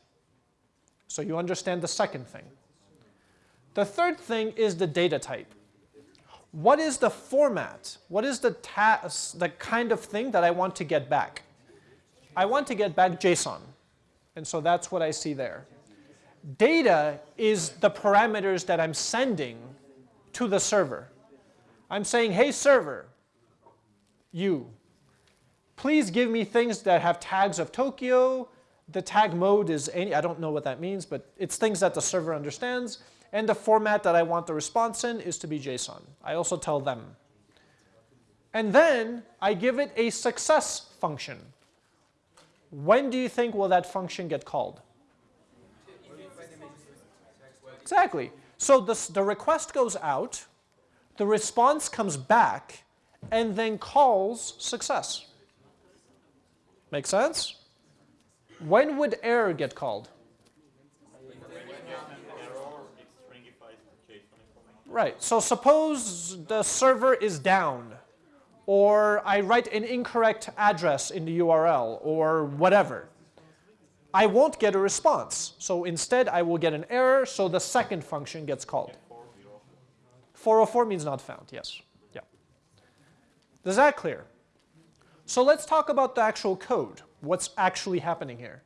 So you understand the second thing. The third thing is the data type. What is the format? What is the, task, the kind of thing that I want to get back? I want to get back JSON. And so that's what I see there. Data is the parameters that I'm sending to the server. I'm saying, hey server, you, please give me things that have tags of Tokyo. The tag mode is any, I don't know what that means, but it's things that the server understands. And the format that I want the response in is to be JSON. I also tell them. And then I give it a success function. When do you think will that function get called? Exactly. So this, the request goes out, the response comes back, and then calls success. Make sense? When would error get called? When you have an error, it stringifies the JSON information. Right. So suppose the server is down, or I write an incorrect address in the URL, or whatever. I won't get a response. So instead, I will get an error, so the second function gets called. 404 means not found, yes. Yeah. Is that clear? So let's talk about the actual code, what's actually happening here.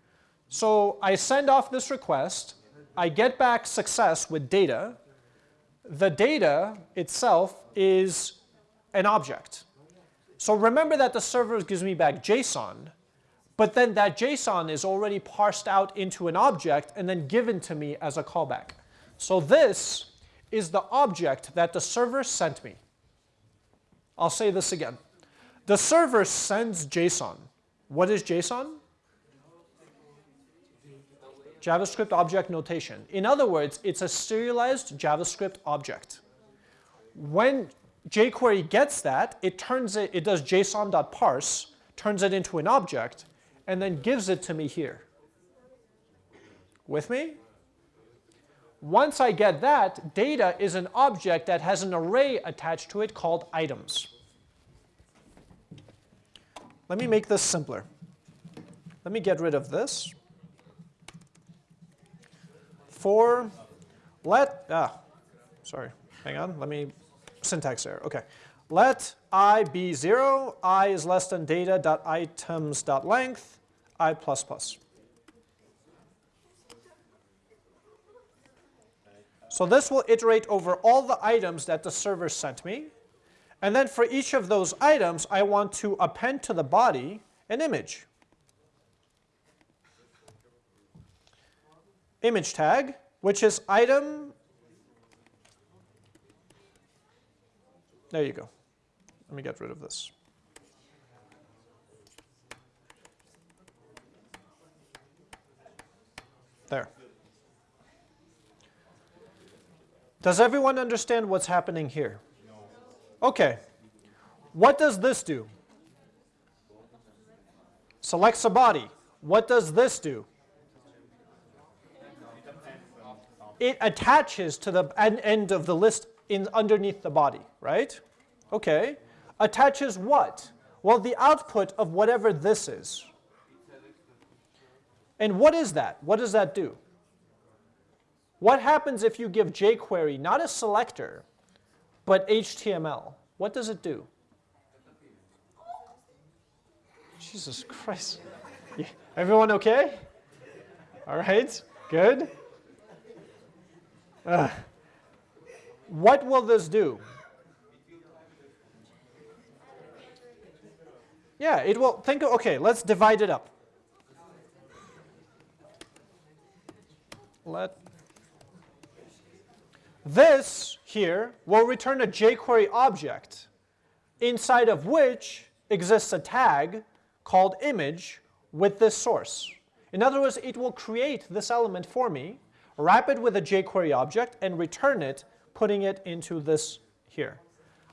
So I send off this request, I get back success with data. The data itself is an object. So remember that the server gives me back JSON, but then that JSON is already parsed out into an object and then given to me as a callback. So this is the object that the server sent me. I'll say this again. The server sends JSON. What is JSON? JavaScript object notation. In other words, it's a serialized JavaScript object. When jQuery gets that, it turns it, it does json.parse, turns it into an object, and then gives it to me here. With me? Once I get that, data is an object that has an array attached to it called items. Let me make this simpler. Let me get rid of this for let, ah, sorry, hang on, let me, syntax error, okay. Let i be 0, i is less than data items length, i plus plus. So this will iterate over all the items that the server sent me. And then for each of those items, I want to append to the body an image. Image tag, which is item. There you go. Let me get rid of this. There. Does everyone understand what's happening here? Okay. What does this do? Selects a body. What does this do? It attaches to the end of the list in underneath the body, right? Okay. Attaches what? Well, the output of whatever this is. And what is that? What does that do? What happens if you give jQuery not a selector, but HTML? What does it do? Jesus Christ. Everyone okay? All right, good. Uh, what will this do? Yeah, it will think, okay, let's divide it up. Let this here will return a jQuery object inside of which exists a tag called image with this source. In other words, it will create this element for me wrap it with a jQuery object, and return it, putting it into this here.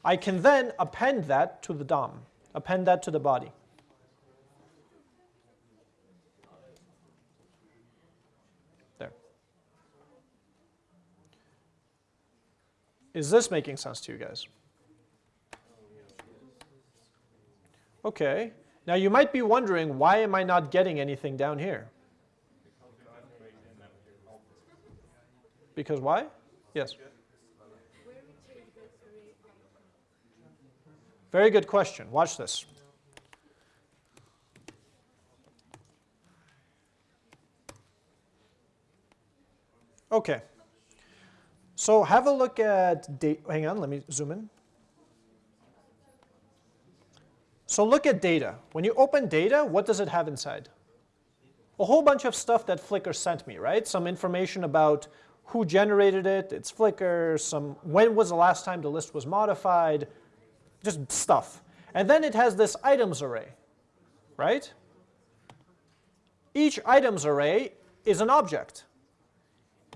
I can then append that to the DOM, append that to the body. There. Is this making sense to you guys? Okay. Now you might be wondering, why am I not getting anything down here? Because why? Yes. Very good question. Watch this. Okay. So have a look at date. Hang on, let me zoom in. So look at data. When you open data, what does it have inside? A whole bunch of stuff that Flickr sent me, right? Some information about who generated it, its Flickr, some, when was the last time the list was modified, just stuff. And then it has this items array, right? Each items array is an object.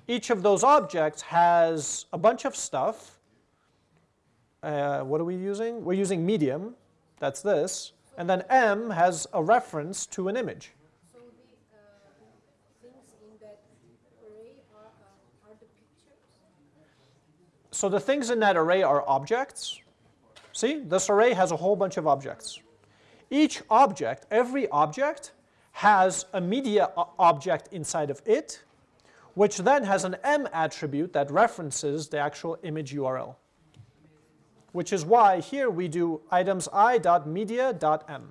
Each of those objects has a bunch of stuff. Uh, what are we using? We're using medium, that's this. And then M has a reference to an image. So the things in that array are objects. See, this array has a whole bunch of objects. Each object, every object, has a media object inside of it, which then has an m attribute that references the actual image URL. Which is why here we do items i.media.m.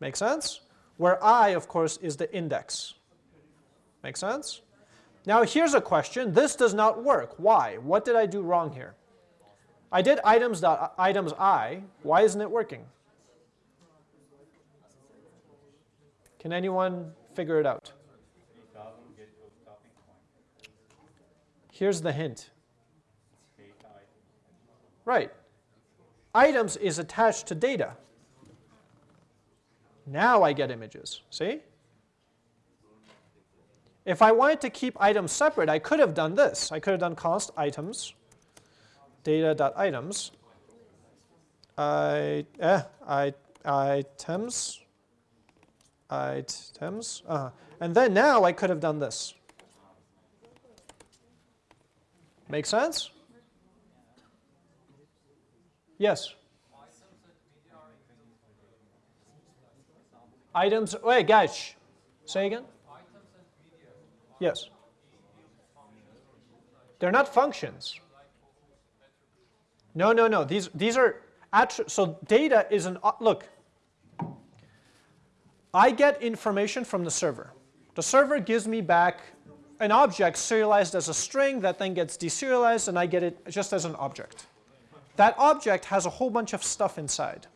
Make sense? Where i, of course, is the index. Make sense? Now here's a question. This does not work. Why? What did I do wrong here? I did items, dot, items i. Why isn't it working? Can anyone figure it out? Here's the hint. Right. Items is attached to data. Now I get images. See? If I wanted to keep items separate, I could have done this. I could have done const items, data.items, I, eh, I, items, items, uh, -huh. and then now I could have done this. Make sense? Yes. Items, wait, guys, say again? Yes. They're not functions. No, no, no. These, these are, so data is an, uh, look. I get information from the server. The server gives me back an object serialized as a string that then gets deserialized and I get it just as an object. That object has a whole bunch of stuff inside.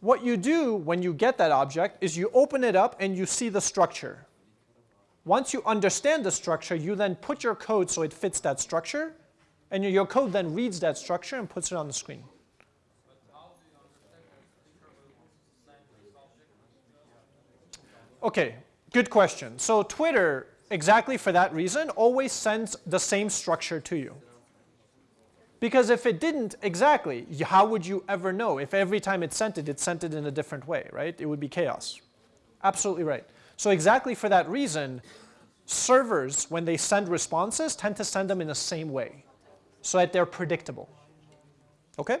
What you do when you get that object is you open it up and you see the structure. Once you understand the structure, you then put your code so it fits that structure, and your code then reads that structure and puts it on the screen. Okay, good question. So Twitter, exactly for that reason, always sends the same structure to you. Because if it didn't exactly, how would you ever know? If every time it sent it, it sent it in a different way, right? It would be chaos. Absolutely right. So exactly for that reason, servers, when they send responses, tend to send them in the same way so that they're predictable. Okay?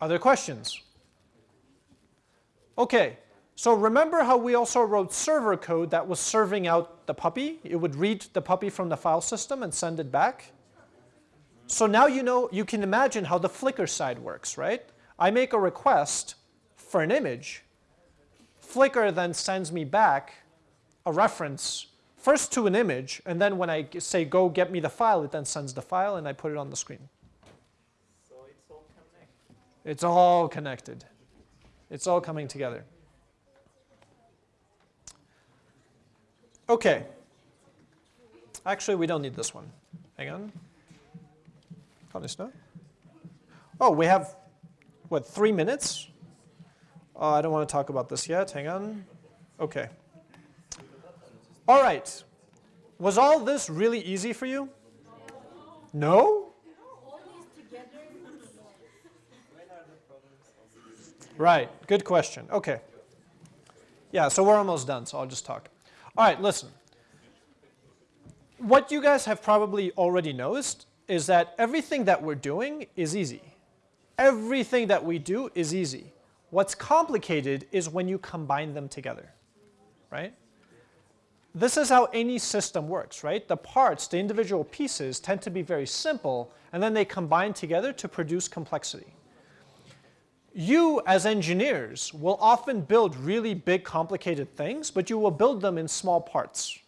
Other questions? Okay, so remember how we also wrote server code that was serving out the puppy? It would read the puppy from the file system and send it back. So now you know, you can imagine how the Flickr side works, right? I make a request for an image, Flickr then sends me back a reference first to an image, and then when I say go get me the file, it then sends the file and I put it on the screen. So it's all connected. It's all connected. It's all coming together. Okay. Actually, we don't need this one. Hang on. Oh, we have, what, three minutes? Uh, I don't want to talk about this yet. Hang on. Okay. All right. Was all this really easy for you? No? Right. Good question. Okay. Yeah, so we're almost done, so I'll just talk. All right, listen. What you guys have probably already noticed is that everything that we're doing is easy. Everything that we do is easy. What's complicated is when you combine them together, right? This is how any system works, right? The parts, the individual pieces tend to be very simple and then they combine together to produce complexity. You as engineers will often build really big complicated things, but you will build them in small parts.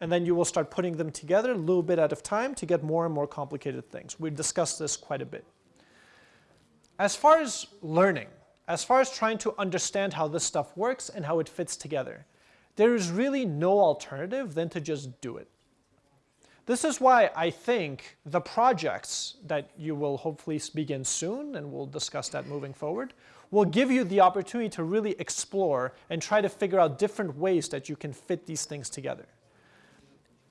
And then you will start putting them together a little bit at a time to get more and more complicated things. We've discussed this quite a bit. As far as learning, as far as trying to understand how this stuff works and how it fits together, there is really no alternative than to just do it. This is why I think the projects that you will hopefully begin soon, and we'll discuss that moving forward, will give you the opportunity to really explore and try to figure out different ways that you can fit these things together.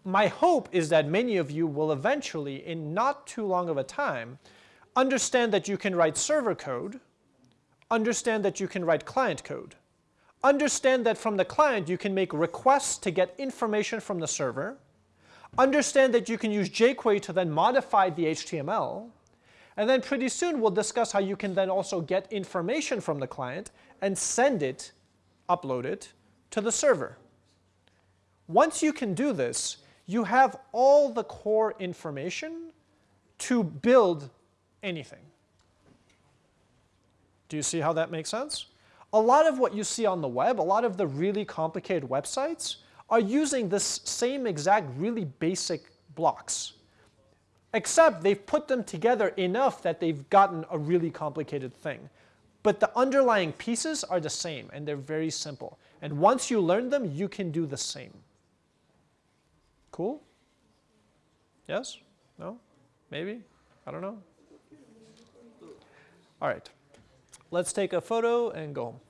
My hope is that many of you will eventually, in not too long of a time, understand that you can write server code understand that you can write client code. Understand that from the client you can make requests to get information from the server. understand that you can use jQuery to then modify the HTML, and then pretty soon we'll discuss how you can then also get information from the client and send it, upload it, to the server. Once you can do this, you have all the core information to build anything. Do you see how that makes sense? A lot of what you see on the web, a lot of the really complicated websites, are using this same exact really basic blocks. Except they've put them together enough that they've gotten a really complicated thing. But the underlying pieces are the same, and they're very simple. And once you learn them, you can do the same. Cool? Yes? No? Maybe? I don't know. All right. Let's take a photo and go home.